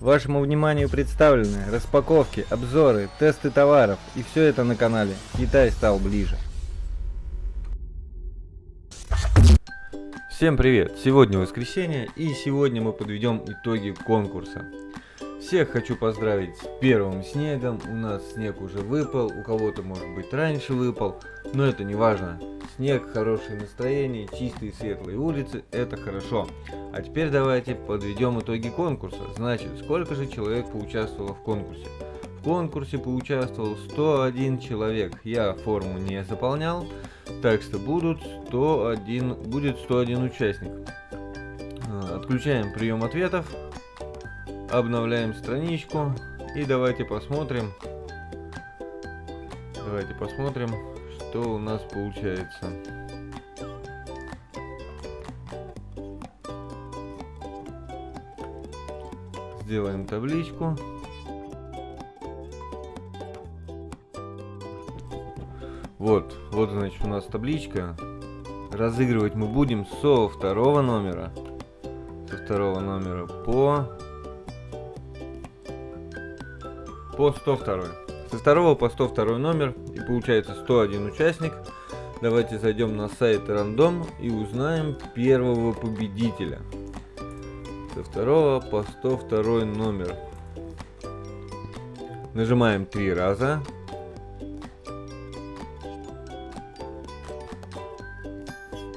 Вашему вниманию представлены распаковки, обзоры, тесты товаров и все это на канале Китай стал ближе. Всем привет! Сегодня воскресенье и сегодня мы подведем итоги конкурса. Всех хочу поздравить с первым снегом, у нас снег уже выпал, у кого-то может быть раньше выпал, но это не важно. Снег, хорошее настроение, чистые светлые улицы, это хорошо. А теперь давайте подведем итоги конкурса. Значит, сколько же человек поучаствовало в конкурсе? В конкурсе поучаствовал 101 человек. Я форму не заполнял, так что будут 101, будет 101 участник. А, отключаем прием ответов, обновляем страничку и давайте посмотрим. Давайте посмотрим, что у нас получается. Сделаем табличку. Вот, вот значит у нас табличка. Разыгрывать мы будем со второго номера. Со второго номера по... По 102. Со второго по 102 номер и получается 101 участник. Давайте зайдем на сайт рандом и узнаем первого победителя. Со второго по 102 номер. Нажимаем три раза.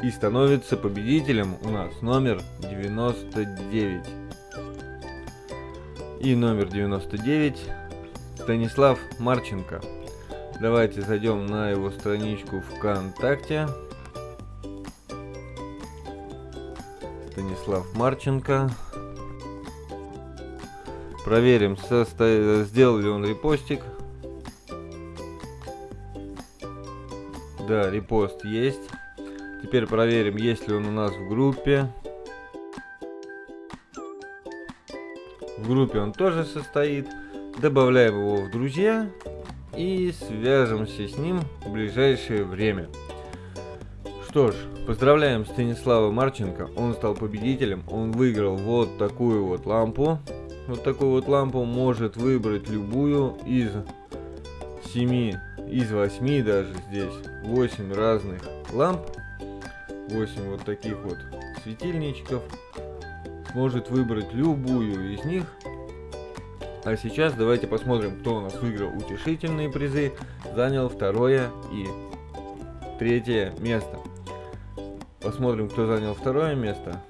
И становится победителем у нас номер 99. И номер 99 Станислав Марченко. Давайте зайдем на его страничку ВКонтакте. Станислав Марченко. Проверим, состо... сделал ли он репостик. Да, репост есть. Теперь проверим, есть ли он у нас в группе. В группе он тоже состоит добавляем его в друзья и свяжемся с ним в ближайшее время. Что ж, поздравляем Станислава Марченко, он стал победителем, он выиграл вот такую вот лампу. Вот такую вот лампу может выбрать любую из 7, из 8 даже здесь, 8 разных ламп, 8 вот таких вот светильничков. Может выбрать любую из них а сейчас давайте посмотрим, кто у нас выиграл утешительные призы, занял второе и третье место. Посмотрим, кто занял второе место.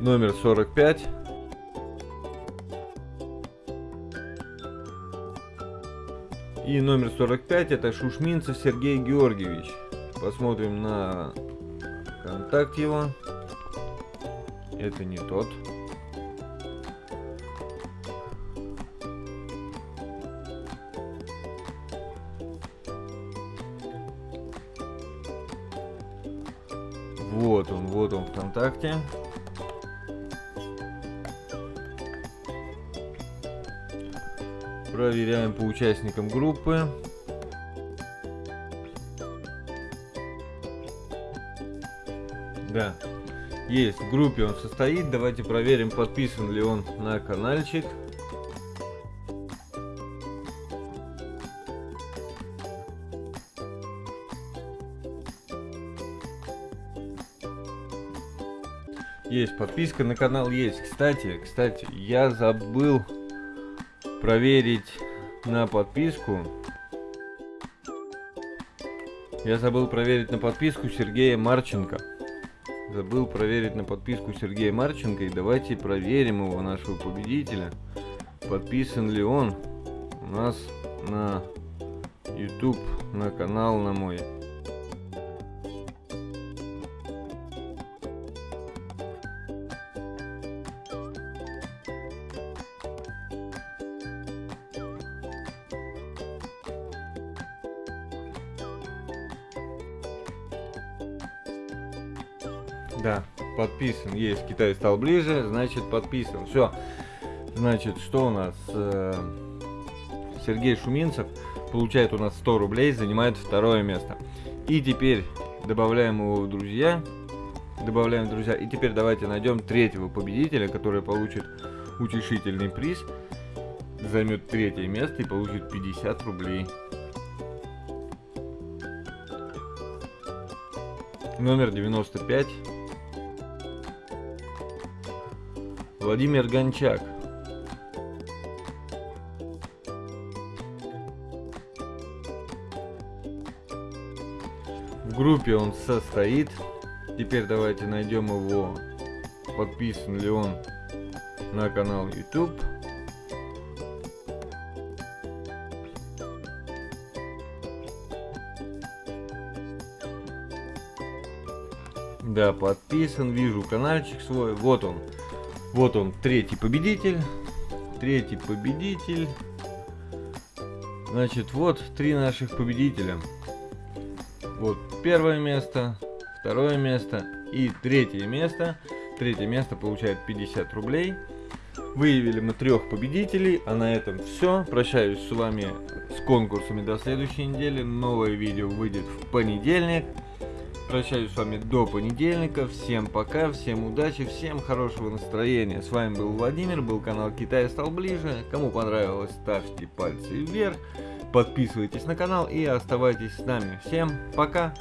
Номер 45. И номер 45 это Шушминцев Сергей Георгиевич. Посмотрим на контакт его. Это не тот. Вот он, вот он ВКонтакте. Проверяем по участникам группы. Да, есть, в группе он состоит. Давайте проверим, подписан ли он на каналчик. Есть подписка на канал есть. Кстати, кстати, я забыл проверить на подписку. Я забыл проверить на подписку Сергея Марченко. Забыл проверить на подписку Сергея Марченко. И давайте проверим его, нашего победителя. Подписан ли он у нас на YouTube, на канал на мой. Да, подписан. Есть, Китай стал ближе, значит подписан. Все. Значит, что у нас? Э, Сергей Шуминцев получает у нас 100 рублей, занимает второе место. И теперь добавляем его в друзья добавляем в друзья. И теперь давайте найдем третьего победителя, который получит утешительный приз, займет третье место и получит 50 рублей. Номер 95. Владимир Гончак. В группе он состоит. Теперь давайте найдем его, подписан ли он на канал YouTube. Да, подписан, вижу каналчик свой. Вот он. Вот он, третий победитель. Третий победитель. Значит, вот три наших победителя. Вот первое место, второе место и третье место. Третье место получает 50 рублей. Выявили мы трех победителей, а на этом все. Прощаюсь с вами с конкурсами до следующей недели. Новое видео выйдет в понедельник. Прощаюсь с вами до понедельника. Всем пока, всем удачи, всем хорошего настроения. С вами был Владимир, был канал Китай стал ближе. Кому понравилось, ставьте пальцы вверх. Подписывайтесь на канал и оставайтесь с нами. Всем пока!